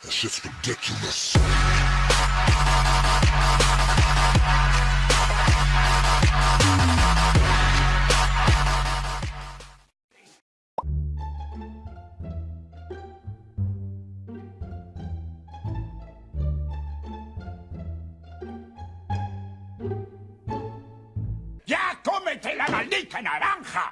That shit's ridiculous. ¡Ya cómete la maldita naranja!